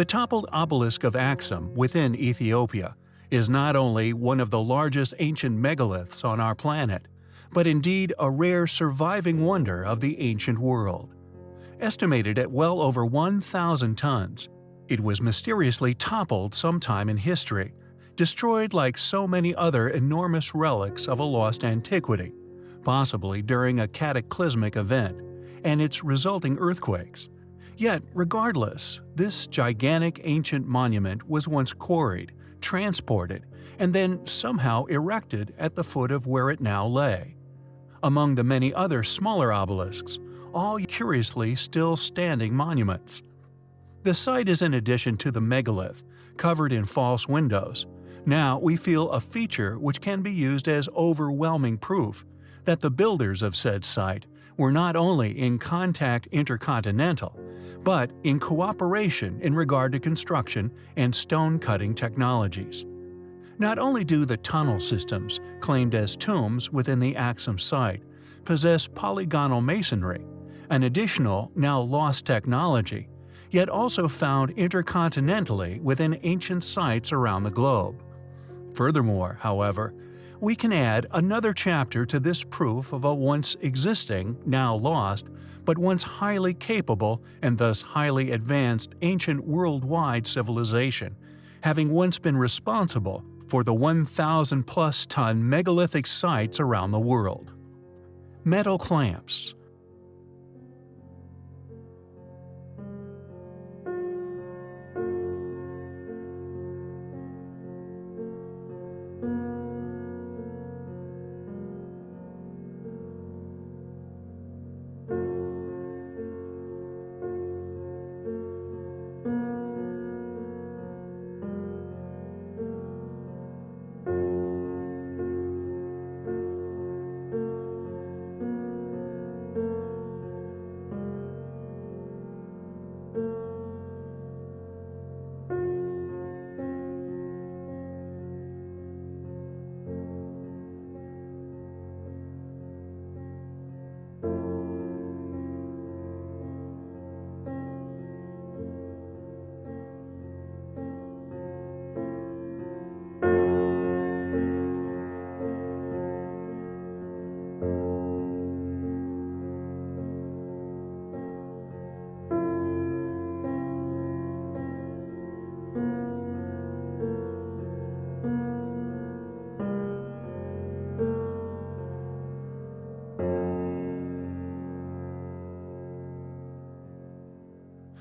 The toppled obelisk of Axum within Ethiopia is not only one of the largest ancient megaliths on our planet, but indeed a rare surviving wonder of the ancient world. Estimated at well over 1,000 tons, it was mysteriously toppled sometime in history, destroyed like so many other enormous relics of a lost antiquity, possibly during a cataclysmic event, and its resulting earthquakes. Yet, regardless, this gigantic ancient monument was once quarried, transported, and then somehow erected at the foot of where it now lay. Among the many other smaller obelisks, all curiously still standing monuments. The site is in addition to the megalith, covered in false windows. Now we feel a feature which can be used as overwhelming proof that the builders of said site were not only in contact intercontinental, but in cooperation in regard to construction and stone-cutting technologies. Not only do the tunnel systems, claimed as tombs within the Axum site, possess polygonal masonry, an additional, now lost technology, yet also found intercontinentally within ancient sites around the globe. Furthermore, however, we can add another chapter to this proof of a once existing, now lost, but once highly capable and thus highly advanced ancient worldwide civilization, having once been responsible for the 1,000 plus ton megalithic sites around the world. Metal clamps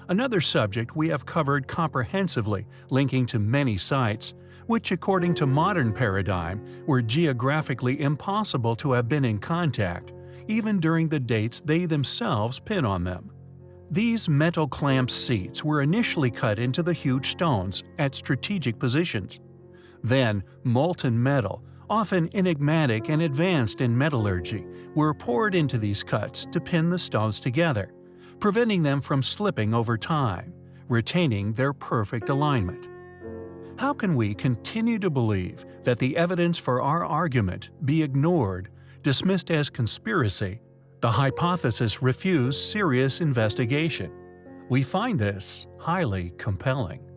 Another subject we have covered comprehensively, linking to many sites, which according to modern paradigm were geographically impossible to have been in contact, even during the dates they themselves pin on them. These metal clamp seats were initially cut into the huge stones at strategic positions. Then, molten metal, often enigmatic and advanced in metallurgy, were poured into these cuts to pin the stones together preventing them from slipping over time, retaining their perfect alignment. How can we continue to believe that the evidence for our argument be ignored, dismissed as conspiracy, the hypothesis refuse serious investigation? We find this highly compelling.